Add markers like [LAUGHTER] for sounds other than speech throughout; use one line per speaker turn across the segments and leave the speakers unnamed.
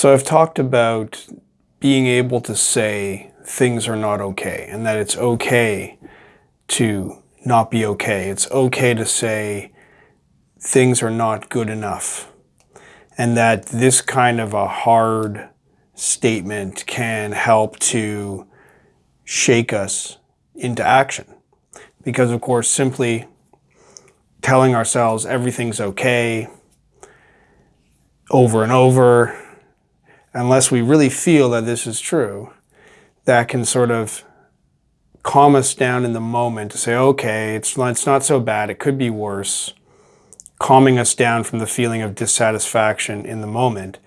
So I've talked about being able to say things are not okay and that it's okay to not be okay. It's okay to say things are not good enough and that this kind of a hard statement can help to shake us into action. Because of course, simply telling ourselves everything's okay over and over, unless we really feel that this is true, that can sort of calm us down in the moment to say, okay, it's, it's not so bad, it could be worse, calming us down from the feeling of dissatisfaction in the moment,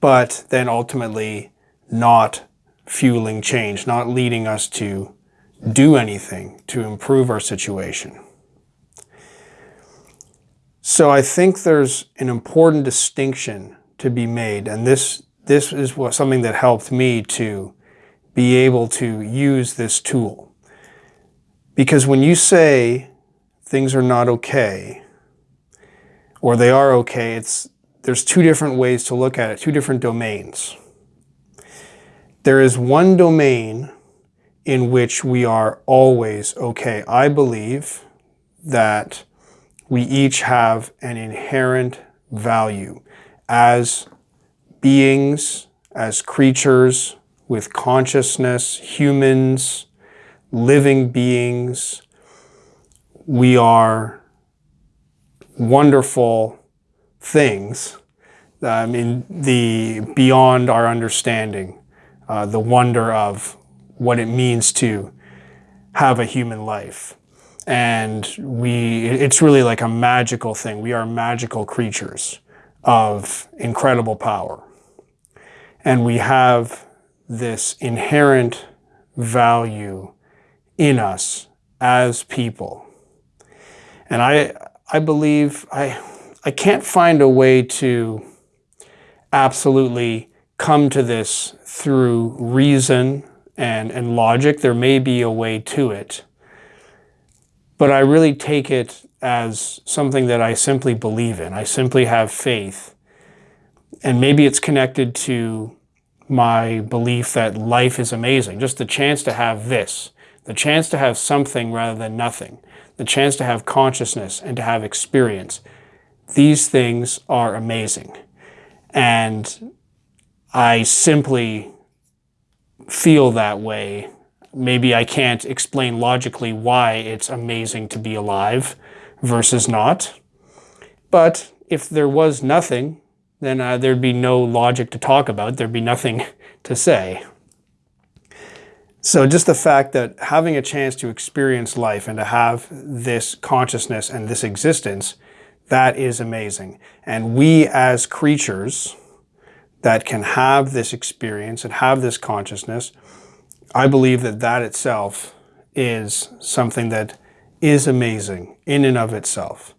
but then ultimately not fueling change, not leading us to do anything to improve our situation. So I think there's an important distinction to be made, and this this is what something that helped me to be able to use this tool. Because when you say things are not okay, or they are okay, it's there's two different ways to look at it, two different domains. There is one domain in which we are always okay. I believe that we each have an inherent value as beings, as creatures with consciousness, humans, living beings. We are wonderful things. I mean, the beyond our understanding, uh, the wonder of what it means to have a human life. And we, it's really like a magical thing. We are magical creatures of incredible power. And we have this inherent value in us as people. And I, I believe, I, I can't find a way to absolutely come to this through reason and, and logic. There may be a way to it. But I really take it as something that I simply believe in. I simply have faith. And maybe it's connected to my belief that life is amazing. Just the chance to have this, the chance to have something rather than nothing, the chance to have consciousness and to have experience. These things are amazing. And I simply feel that way. Maybe I can't explain logically why it's amazing to be alive versus not. But if there was nothing, then uh, there'd be no logic to talk about. There'd be nothing [LAUGHS] to say. So just the fact that having a chance to experience life and to have this consciousness and this existence, that is amazing. And we as creatures that can have this experience and have this consciousness, I believe that that itself is something that is amazing in and of itself.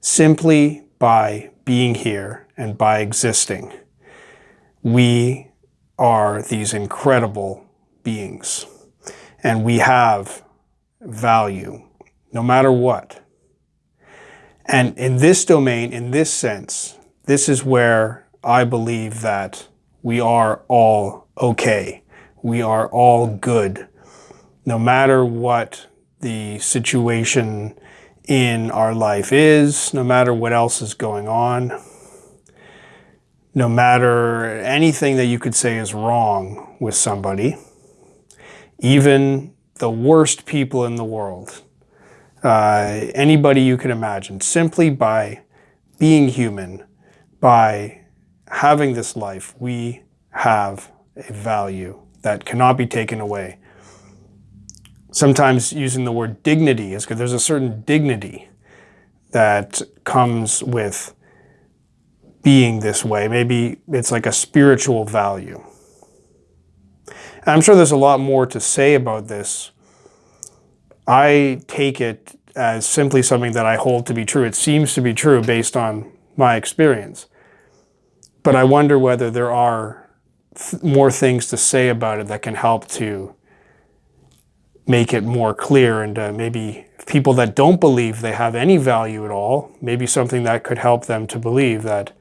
Simply by being here and by existing, we are these incredible beings. And we have value, no matter what. And in this domain, in this sense, this is where I believe that we are all okay. We are all good. No matter what the situation in our life is, no matter what else is going on, no matter anything that you could say is wrong with somebody, even the worst people in the world, uh, anybody you can imagine, simply by being human, by having this life, we have a value that cannot be taken away. Sometimes using the word dignity is because there's a certain dignity that comes with being this way. Maybe it's like a spiritual value. I'm sure there's a lot more to say about this. I take it as simply something that I hold to be true. It seems to be true based on my experience. But I wonder whether there are th more things to say about it that can help to make it more clear and uh, maybe people that don't believe they have any value at all, maybe something that could help them to believe that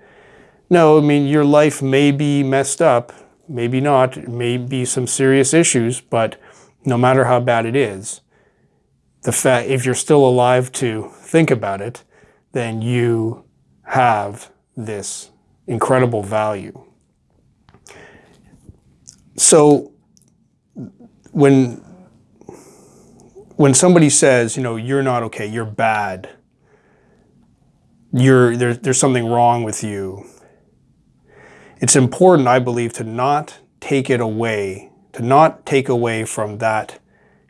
no, I mean, your life may be messed up, maybe not, it may be some serious issues, but no matter how bad it is, the fact, if you're still alive to think about it, then you have this incredible value. So when when somebody says, you know, you're not okay, you're bad, you're there, there's something wrong with you, it's important, I believe, to not take it away, to not take away from that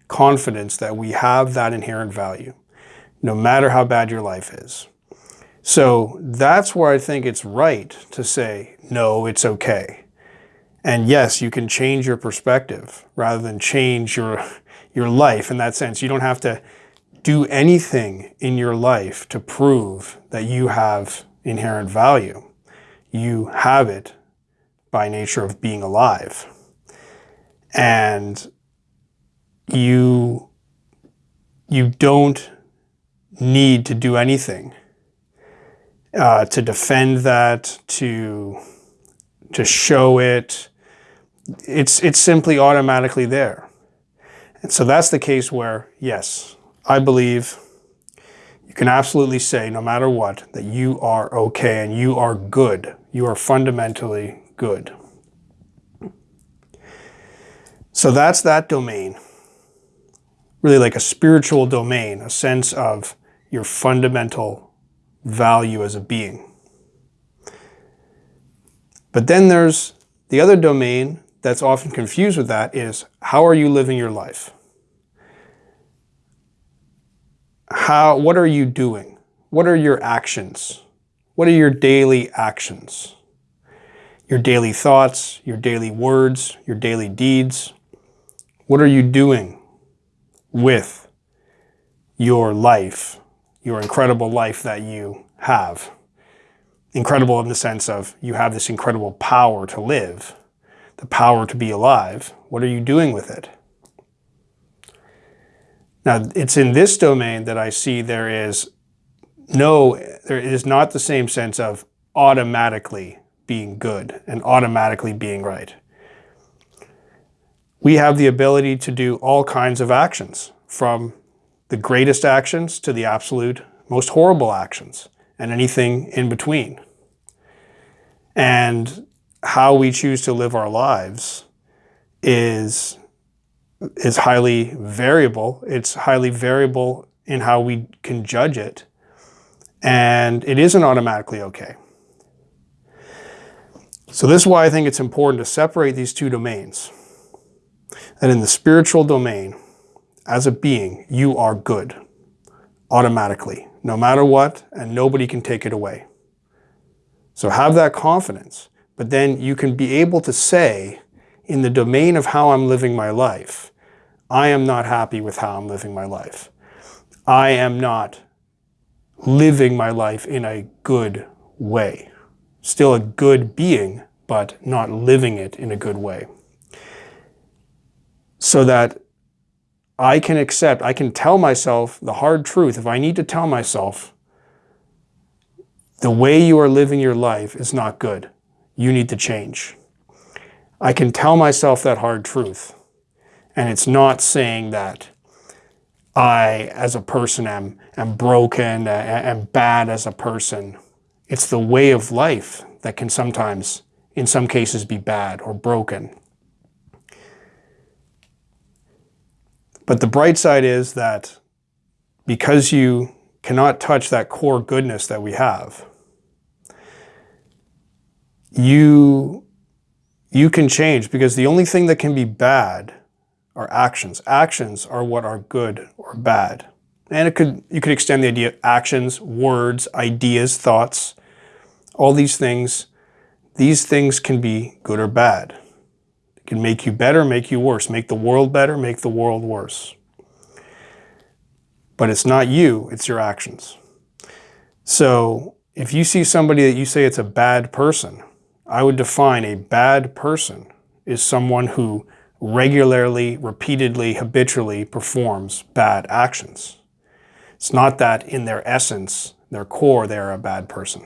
confidence that we have that inherent value, no matter how bad your life is. So that's where I think it's right to say, no, it's okay. And yes, you can change your perspective rather than change your, your life in that sense. You don't have to do anything in your life to prove that you have inherent value. You have it by nature of being alive. And you, you don't need to do anything uh, to defend that, to, to show it. It's, it's simply automatically there. And so that's the case where, yes, I believe you can absolutely say, no matter what, that you are okay and you are good. You are fundamentally good. So that's that domain. Really like a spiritual domain, a sense of your fundamental value as a being. But then there's the other domain that's often confused with that is how are you living your life? How, what are you doing? What are your actions? What are your daily actions? Your daily thoughts, your daily words, your daily deeds. What are you doing with your life, your incredible life that you have? Incredible in the sense of you have this incredible power to live, the power to be alive. What are you doing with it? Now, it's in this domain that I see there is no, there is not the same sense of automatically being good and automatically being right. We have the ability to do all kinds of actions, from the greatest actions to the absolute most horrible actions, and anything in between. And how we choose to live our lives is, is highly variable. It's highly variable in how we can judge it. And it isn't automatically okay. So this is why I think it's important to separate these two domains. That in the spiritual domain, as a being, you are good automatically, no matter what, and nobody can take it away. So have that confidence, but then you can be able to say, in the domain of how I'm living my life, I am not happy with how I'm living my life. I am not living my life in a good way still a good being, but not living it in a good way. So that I can accept, I can tell myself the hard truth. If I need to tell myself, the way you are living your life is not good. You need to change. I can tell myself that hard truth. And it's not saying that I, as a person, am, am broken, am bad as a person, it's the way of life that can sometimes, in some cases, be bad or broken. But the bright side is that because you cannot touch that core goodness that we have, you, you can change because the only thing that can be bad are actions. Actions are what are good or bad. And it could you could extend the idea of actions, words, ideas, thoughts all these things, these things can be good or bad. It can make you better, make you worse, make the world better, make the world worse. But it's not you, it's your actions. So if you see somebody that you say it's a bad person, I would define a bad person is someone who regularly, repeatedly, habitually performs bad actions. It's not that in their essence, their core, they're a bad person.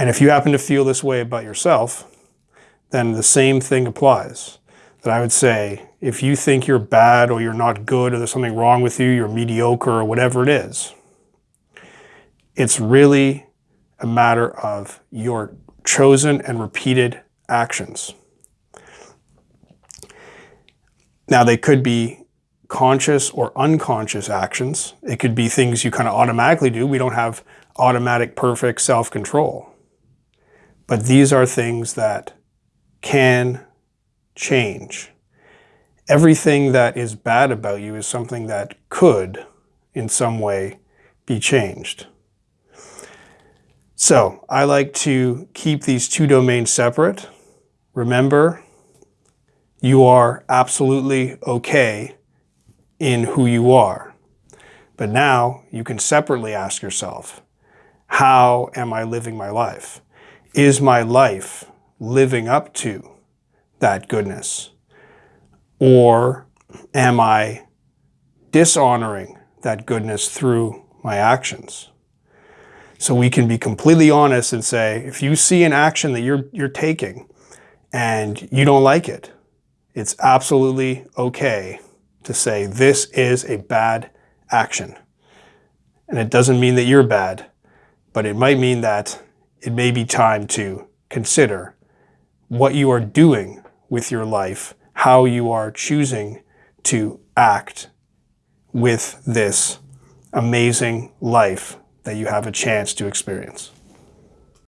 And if you happen to feel this way about yourself, then the same thing applies. That I would say, if you think you're bad or you're not good or there's something wrong with you, you're mediocre or whatever it is, it's really a matter of your chosen and repeated actions. Now, they could be conscious or unconscious actions. It could be things you kind of automatically do. We don't have automatic, perfect self-control. But these are things that can change. Everything that is bad about you is something that could, in some way, be changed. So I like to keep these two domains separate. Remember, you are absolutely okay in who you are. But now you can separately ask yourself, how am I living my life? Is my life living up to that goodness? Or am I dishonoring that goodness through my actions? So we can be completely honest and say, if you see an action that you're, you're taking and you don't like it, it's absolutely okay to say this is a bad action. And it doesn't mean that you're bad, but it might mean that it may be time to consider what you are doing with your life, how you are choosing to act with this amazing life that you have a chance to experience.